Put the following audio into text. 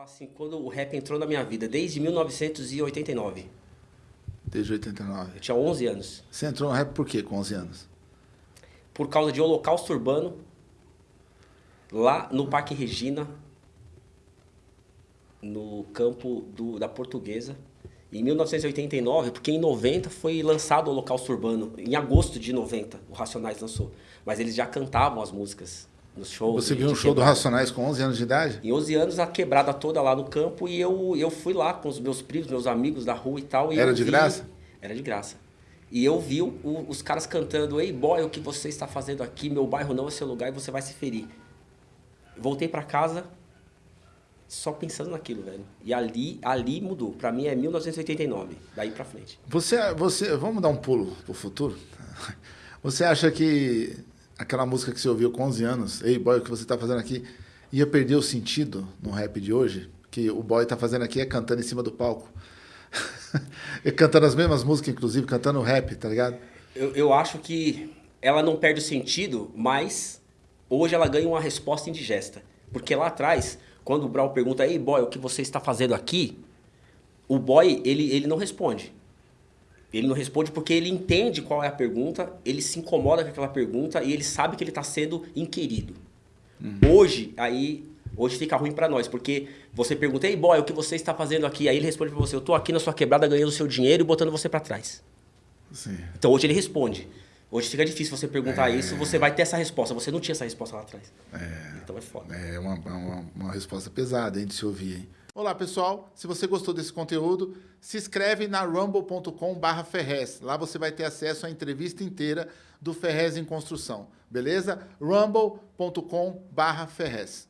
falar assim, quando o rap entrou na minha vida, desde 1989. Desde 89. Eu tinha 11 anos. Você entrou no rap por quê com 11 anos? Por causa de Holocausto Urbano, lá no Parque Regina, no campo do, da Portuguesa. Em 1989, porque em 90 foi lançado o Holocausto Urbano. Em agosto de 90, o Racionais lançou. Mas eles já cantavam as músicas nos shows. Você viu um show do Racionais com 11 anos de idade? Em 11 anos, a quebrada toda lá no campo. E eu, eu fui lá com os meus primos, meus amigos da rua e tal. E Era de vi- graça? Era de graça. E eu vi o- os caras cantando, Ei boy, o que você está fazendo aqui? Meu bairro não é seu lugar e você vai se ferir. Voltei pra casa só pensando naquilo, velho. E ali, ali mudou. Pra mim é 1989, daí pra frente. Você, você, vamos dar um pulo pro futuro? Você acha que aquela música que você ouviu com 11 anos, Ei Boy, o que você tá fazendo aqui, ia perder o sentido no rap de hoje? Que o boy tá fazendo aqui é cantando em cima do palco. cantando as mesmas músicas, inclusive, cantando rap, tá ligado? Eu, eu acho que ela não perde o sentido, mas hoje ela ganha uma resposta indigesta. Porque lá atrás, quando o Brau pergunta, ei boy, o que você está fazendo aqui? O boy, ele, ele não responde. Ele não responde porque ele entende qual é a pergunta, ele se incomoda com aquela pergunta e ele sabe que ele está sendo inquirido. Hoje, aí, hoje fica ruim pra nós, porque você pergunta, ei boy, o que você está fazendo aqui? Aí ele responde pra você, eu tô aqui na sua quebrada ganhando seu dinheiro e botando você pra trás. Sim. Então hoje ele responde. Hoje fica difícil você perguntar isso, você vai ter essa resposta. Você não tinha essa resposta lá atrás. Então é foda. É uma, uma, uma resposta pesada hein, de se ouvir. Hein? Olá, pessoal. Se você gostou desse conteúdo, se inscreve na rumble.com barra Ferrez. Lá você vai ter acesso à entrevista inteira do Ferrez em Construção. Beleza? rumble.com barra Ferrez.